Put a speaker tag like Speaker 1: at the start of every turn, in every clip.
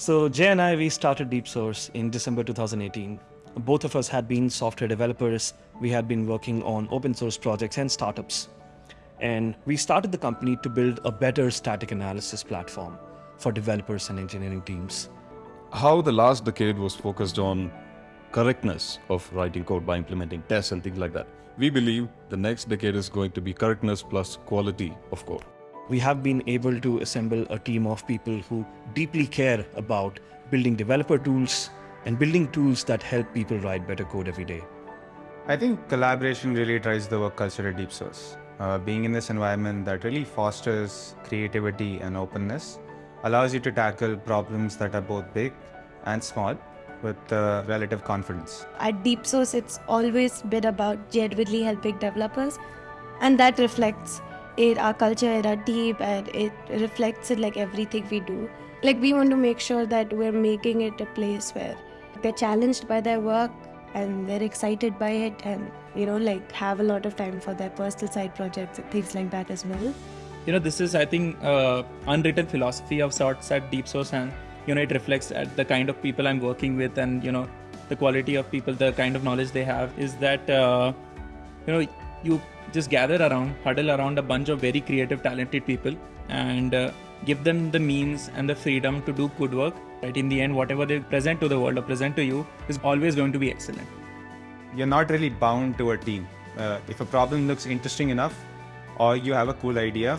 Speaker 1: So Jay and I, we started DeepSource in December 2018. Both of us had been software developers. We had been working on open source projects and startups. And we started the company to build a better static analysis platform for developers and engineering teams.
Speaker 2: How the last decade was focused on correctness of writing code by implementing tests and things like that. We believe the next decade is going to be correctness plus quality of code.
Speaker 1: We have been able to assemble a team of people who deeply care about building developer tools and building tools that help people write better code every day.
Speaker 3: I think collaboration really drives the work culture at DeepSource. Uh, being in this environment that really fosters creativity and openness allows you to tackle problems that are both big and small with uh, relative confidence.
Speaker 4: At DeepSource, it's always been about genuinely helping developers, and that reflects in our culture, in our team, and it reflects in like everything we do. Like we want to make sure that we're making it a place where they're challenged by their work and they're excited by it, and you know, like have a lot of time for their personal side projects and things like that as well.
Speaker 5: You know, this is I think uh, unwritten philosophy of sorts at DeepSource and you know it reflects at the kind of people i'm working with and you know the quality of people the kind of knowledge they have is that uh, you know you just gather around huddle around a bunch of very creative talented people and uh, give them the means and the freedom to do good work. Right in the end whatever they present to the world or present to you is always going to be excellent.
Speaker 3: You're not really bound to a team. Uh, if a problem looks interesting enough or you have a cool idea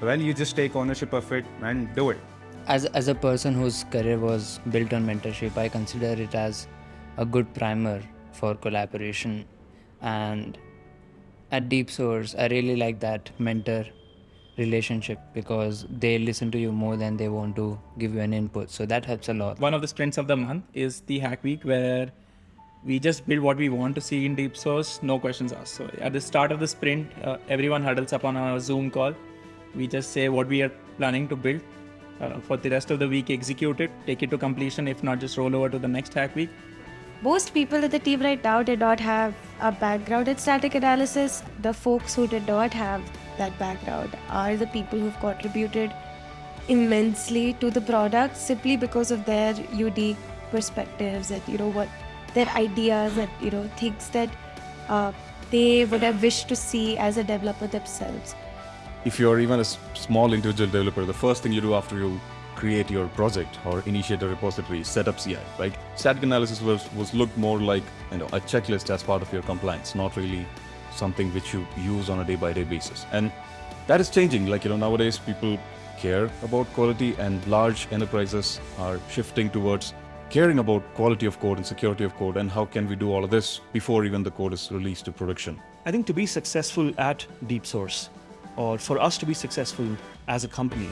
Speaker 3: well you just take ownership of it and do it.
Speaker 6: As, as a person whose career was built on mentorship, I consider it as a good primer for collaboration. And at DeepSource, I really like that mentor relationship because they listen to you more than they want to give you an input. So that helps a lot.
Speaker 5: One of the sprints of the month is the Hack Week where we just build what we want to see in DeepSource, no questions asked. So at the start of the sprint, uh, everyone huddles up on a Zoom call. We just say what we are planning to build uh, for the rest of the week execute it, take it to completion, if not just roll over to the next hack week.
Speaker 4: Most people in the team right now did not have a background in static analysis. The folks who did not have that background are the people who've contributed immensely to the product simply because of their unique perspectives and you know what their ideas and you know things that uh, they would have wished to see as a developer themselves
Speaker 2: if you're even a small individual developer, the first thing you do after you create your project or initiate a repository, set up CI, right? Static analysis was, was looked more like you know a checklist as part of your compliance, not really something which you use on a day-by-day -day basis. And that is changing. Like you know, nowadays people care about quality, and large enterprises are shifting towards caring about quality of code and security of code, and how can we do all of this before even the code is released to production.
Speaker 1: I think to be successful at DeepSource, or for us to be successful as a company,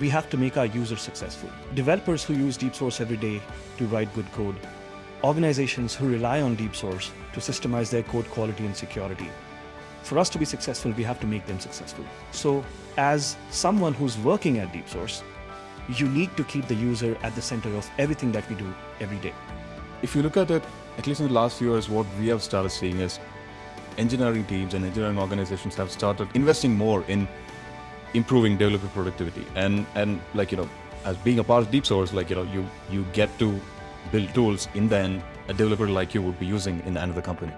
Speaker 1: we have to make our users successful. Developers who use DeepSource every day to write good code, organizations who rely on DeepSource to systemize their code quality and security. For us to be successful, we have to make them successful. So as someone who's working at DeepSource, you need to keep the user at the center of everything that we do every day.
Speaker 2: If you look at it, at least in the last few years, what we have started seeing is engineering teams and engineering organizations have started investing more in improving developer productivity. And and like you know as being a part of DeepSource like you know you you get to build tools in then a developer like you would be using in another company